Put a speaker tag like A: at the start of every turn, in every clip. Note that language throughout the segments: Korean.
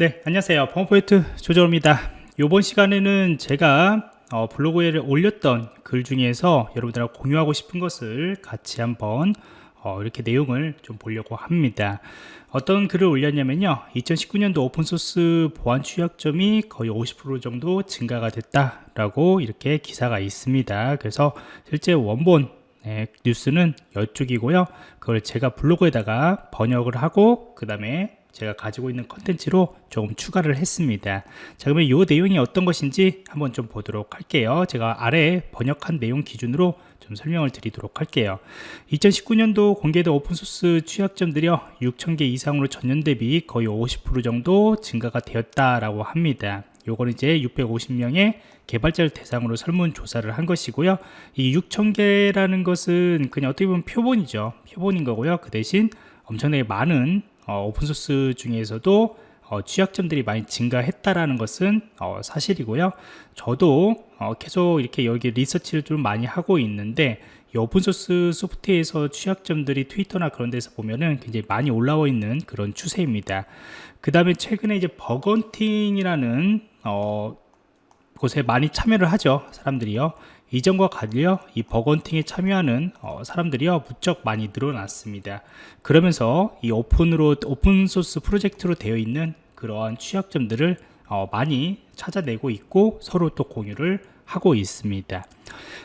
A: 네 안녕하세요. 펌포인트 조정입니다. 이번 시간에는 제가 어, 블로그에 올렸던 글 중에서 여러분들하고 공유하고 싶은 것을 같이 한번 어, 이렇게 내용을 좀 보려고 합니다. 어떤 글을 올렸냐면요. 2019년도 오픈소스 보안 취약점이 거의 50% 정도 증가가 됐다 라고 이렇게 기사가 있습니다. 그래서 실제 원본 네, 뉴스는 이쪽이고요. 그걸 제가 블로그에다가 번역을 하고 그 다음에 제가 가지고 있는 컨텐츠로 조금 추가를 했습니다. 자 그러면 이 내용이 어떤 것인지 한번 좀 보도록 할게요. 제가 아래 번역한 내용 기준으로 좀 설명을 드리도록 할게요. 2019년도 공개된 오픈소스 취약점들이요 6,000개 이상으로 전년 대비 거의 50% 정도 증가가 되었다라고 합니다. 요거는 이제 650명의 개발자를 대상으로 설문조사를 한 것이고요. 이 6,000개라는 것은 그냥 어떻게 보면 표본이죠. 표본인 거고요. 그 대신 엄청나게 많은 어, 오픈소스 중에서도 어, 취약점들이 많이 증가했다라는 것은 어, 사실이고요. 저도 어, 계속 이렇게 여기 리서치를 좀 많이 하고 있는데 이 open source 소프트웨어에서 취약점들이 트위터나 그런 데서 보면은 굉장히 많이 올라와 있는 그런 추세입니다. 그 다음에 최근에 이제 bug hunting이라는 어, 곳에 많이 참여를 하죠. 사람들이요. 이전과 달리 어, 이 bug hunting에 참여하는 어, 사람들이요 무척 많이 늘어났습니다. 그러면서 이 open으로 open source 프로젝트로 되어 있는 그러한 취약점들을 어, 많이 찾아내고 있고 서로 또 공유를 하고 있습니다.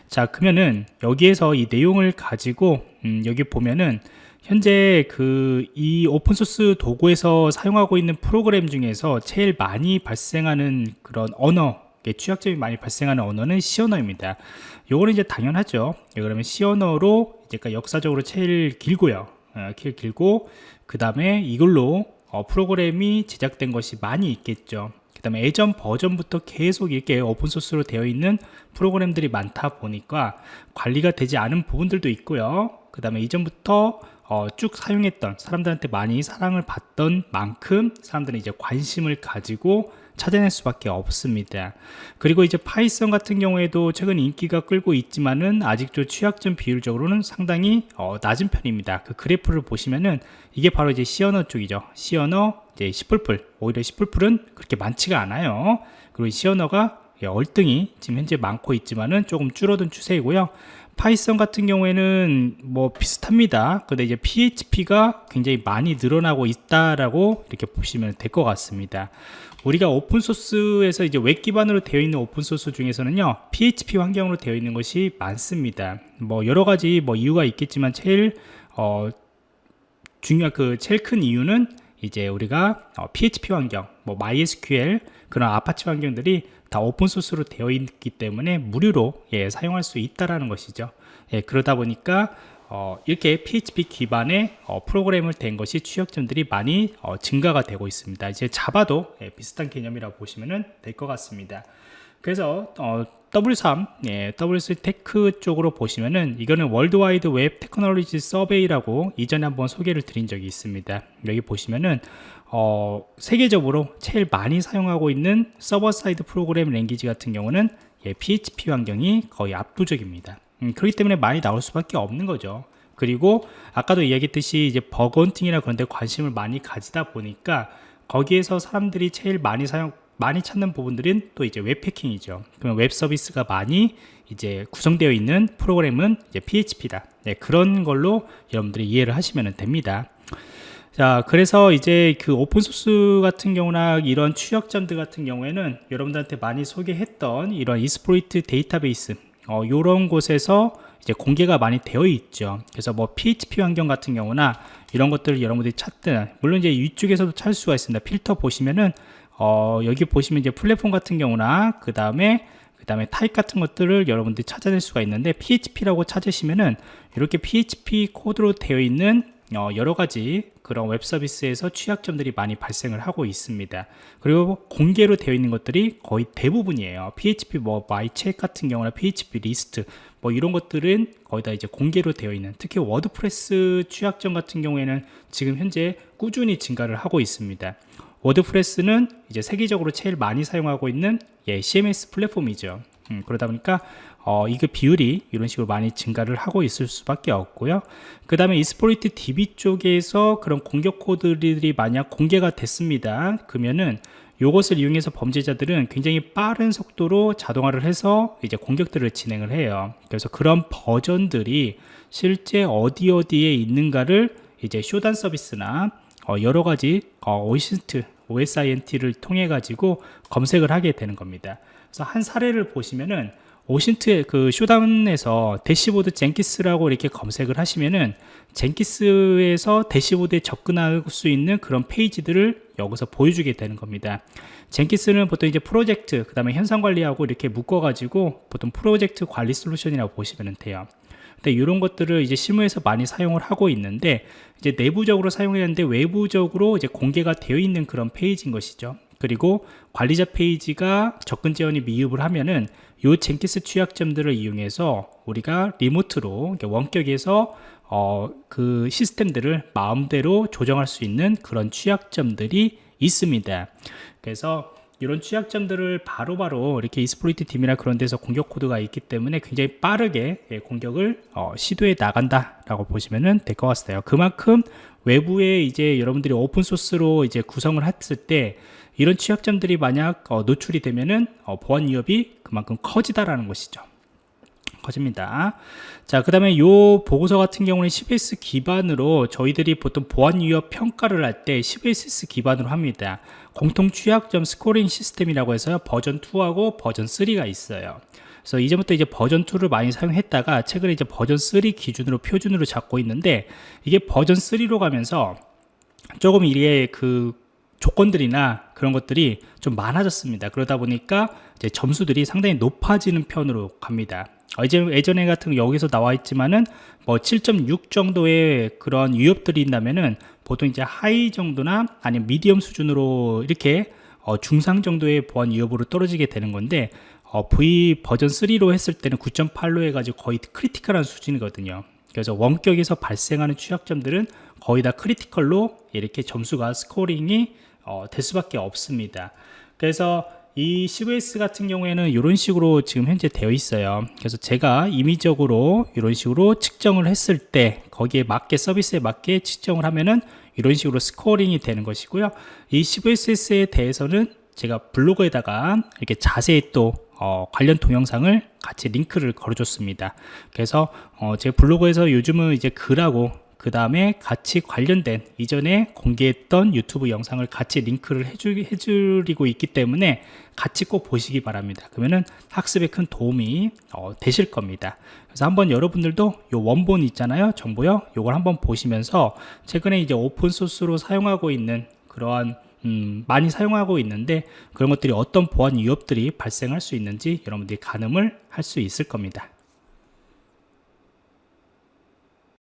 A: 자 그러면은 여기에서 이 내용을 가지고 음, 여기 보면은 현재 그 이 open source 도구에서 사용하고 있는 프로그램 중에서 제일 많이 발생하는 그런 언어 취약점이 많이 발생하는 언어는 C 언어입니다. 요거는 이제 당연하죠. 예, 그러면 C 언어로 이제 역사적으로 제일 길고요. 어, 제일 길고 그 다음에 이걸로 어, 프로그램이 제작된 것이 많이 있겠죠. 그 다음에 예전 버전부터 계속 이렇게 open source로 되어 있는 프로그램들이 많다 보니까 관리가 되지 않은 부분들도 있고요. 그 다음에 이전부터 어, 쭉 사용했던 사람들한테 많이 사랑을 받던 만큼 사람들은 이제 관심을 가지고 찾아낼 수밖에 없습니다. 그리고 이제 Python 같은 경우에도 최근 인기가 끌고 있지만은 아직도 취약점 비율적으로는 상당히 어, 낮은 편입니다. 그 그래프를 보시면은 이게 바로 이제 언어 쪽이죠. C 언어 이제 C++ 오히려 C++은 그렇게 많지가 않아요. 그리고 C 언어가 월등히 지금 현재 많고 있지만은 조금 줄어든 추세이고요. Python 같은 경우에는 뭐 비슷합니다. 근데 이제 PHP가 굉장히 많이 늘어나고 있다라고 이렇게 보시면 될 것 같습니다 우리가 open source에서 이제 웹 기반으로 되어 있는 open source 중에서는요 PHP 환경으로 되어 있는 것이 많습니다. 뭐 여러 가지 뭐 이유가 있겠지만 제일 어 중요한 그 제일 큰 이유는 이제 우리가 어, PHP 환경 뭐 MySQL 그런 아파치 환경들이 다 open source로 되어 있기 때문에 무료로 예, 사용할 수 있다라는 것이죠. 예, 그러다 보니까 어, 이렇게 PHP 기반의 어, 프로그램을 된 것이 취약점들이 많이 어, 증가가 되고 있습니다. 이제 Java도 예, 비슷한 개념이라고 보시면 될 것 같습니다. 그래서 어, W3, 예, W3 Tech 쪽으로 보시면은 이거는 World Wide Web Technology Survey라고 이전에 한번 소개를 드린 적이 있습니다. 여기 보시면은 어, 세계적으로 제일 많이 사용하고 있는 서버 사이드 프로그램 language 같은 경우는 예, PHP 환경이 거의 압도적입니다. 음, 그렇기 때문에 많이 나올 수밖에 없는 거죠. 그리고 아까도 이야기했듯이 이제 bug hunting이나 그런 데 관심을 많이 가지다 보니까 거기에서 사람들이 제일 많이 사용 많이 찾는 부분들은 또 이제 웹 해킹이죠. 그러면 웹 서비스가 많이 이제 구성되어 있는 프로그램은 이제 PHP다. 네, 그런 걸로 여러분들이 이해를 하시면 됩니다. 자 그래서 이제 그 open source 같은 경우나 이런 취약점들 같은 경우에는 여러분들한테 많이 소개했던 이런 Exploit Database 어, 이런 곳에서 이제 공개가 많이 되어 있죠. 그래서 뭐 PHP 환경 같은 경우나 이런 것들을 여러분들이 찾든 물론 이제 이쪽에서도 찾을 수가 있습니다. 필터 보시면은 어, 여기 보시면 이제 플랫폼 같은 경우나 그 다음에 그 다음에 타입 같은 것들을 여러분들이 찾아낼 수가 있는데 PHP라고 찾으시면은 이렇게 PHP 코드로 되어 있는 어, 여러 가지 그런 웹 서비스에서 취약점들이 많이 발생을 하고 있습니다. 그리고 공개로 되어 있는 것들이 거의 대부분이에요. PHP 뭐 마이책 같은 경우나 PHP List 뭐 이런 것들은 거의 다 이제 공개로 되어 있는 특히 WordPress 취약점 같은 경우에는 지금 현재 꾸준히 증가를 하고 있습니다. WordPress는 이제 세계적으로 제일 많이 사용하고 있는 예, CMS 플랫폼이죠 음, 그러다 보니까 어, 이게 비율이 이런 식으로 많이 증가를 하고 있을 수밖에 없고요. 그 다음에 이스포리트 DB 쪽에서 그런 공격 코드들이 만약 공개가 됐습니다. 그러면은 이것을 이용해서 범죄자들은 굉장히 빠른 속도로 자동화를 해서 이제 공격들을 진행을 해요. 그래서 그런 버전들이 실제 어디 어디에 있는가를 이제 쇼단 서비스나 어, 여러 가지 어, OSINT를 통해 가지고 검색을 하게 되는 겁니다. 그래서 한 사례를 보시면은 OSINT의 그 Shodan에서 dashboard Jenkins라고 이렇게 검색을 하시면은 Jenkins에서 dashboard에 접근할 수 있는 그런 페이지들을 여기서 보여주게 되는 겁니다. Jenkins는 보통 이제 프로젝트, 그 다음에 형상 관리하고 이렇게 묶어가지고 보통 프로젝트 관리 솔루션이라고 보시면 돼요. 근데 이런 것들을 이제 실무에서 많이 사용을 하고 있는데 이제 내부적으로 사용했는데 외부적으로 이제 공개가 되어 있는 그런 페이지인 것이죠. 그리고 관리자 페이지가 접근 지원이 미흡을 하면은 요 Jenkins 취약점들을 이용해서 우리가 remote로 원격에서 어, 그 시스템들을 마음대로 조정할 수 있는 그런 취약점들이 있습니다. 그래서 이런 취약점들을 바로바로 바로 이렇게 exploit 팀이나 그런 데서 공격 코드가 있기 때문에 굉장히 빠르게 예, 공격을 어, 시도해 나간다 라고 보시면 될 것 같아요. 그만큼 외부에 이제 여러분들이 오픈 소스로 이제 구성을 했을 때 이런 취약점들이 만약 어, 노출이 되면은 어, 보안 위협이 그만큼 커지다라는 것이죠. 커집니다. 자, 그 다음에 요 보고서 같은 경우는 CVSS 기반으로 저희들이 보통 보안 위협 평가를 할 때 CVSS 기반으로 합니다. 공통 취약점 scoring 시스템이라고 해서 버전 2하고 버전 3가 있어요. 그래서 이제부터 이제 버전 2를 많이 사용했다가 최근에 이제 버전 3 기준으로 표준으로 잡고 있는데 이게 버전 3로 가면서 조금 이게 그 조건들이나 그런 것들이 좀 많아졌습니다. 그러다 보니까 이제 점수들이 상당히 높아지는 편으로 갑니다. 이제 예전에 같은 여기서 나와 있지만은 뭐 7.6 정도의 그런 위협들이 있다면은 보통 이제 high 정도나 아니면 medium 수준으로 이렇게 어 중상 정도의 보안 위협으로 떨어지게 되는 건데 어 V 버전 3로 했을 때는 9.8로 해가지고 거의 critical한 수준이거든요. 그래서 원격에서 발생하는 취약점들은 거의 다 critical로 이렇게 점수가 scoring이 어, 될 수밖에 없습니다. 그래서 이 CVSS 같은 경우에는 이런 식으로 지금 현재 되어 있어요. 그래서 제가 임의적으로 이런 식으로 측정을 했을 때 거기에 맞게 서비스에 맞게 측정을 하면은 이런 식으로 scoring이 되는 것이고요. 이 CVSS에 대해서는 제가 블로그에다가 이렇게 자세히 또 어, 관련 동영상을 같이 링크를 걸어줬습니다. 그래서 어, 제 블로그에서 요즘은 이제 글하고 그 다음에 같이 관련된 이전에 공개했던 유튜브 영상을 같이 링크를 해주, 해주리고 있기 때문에 같이 꼭 보시기 바랍니다. 그러면은 학습에 큰 도움이 어, 되실 겁니다. 그래서 한번 여러분들도 요 원본 있잖아요. 정보요. 요걸 한번 보시면서 최근에 이제 오픈 소스로 사용하고 있는 그러한 음, 많이 사용하고 있는데 그런 것들이 어떤 보안 위협들이 발생할 수 있는지 여러분들이 가늠을 할 수 있을 겁니다.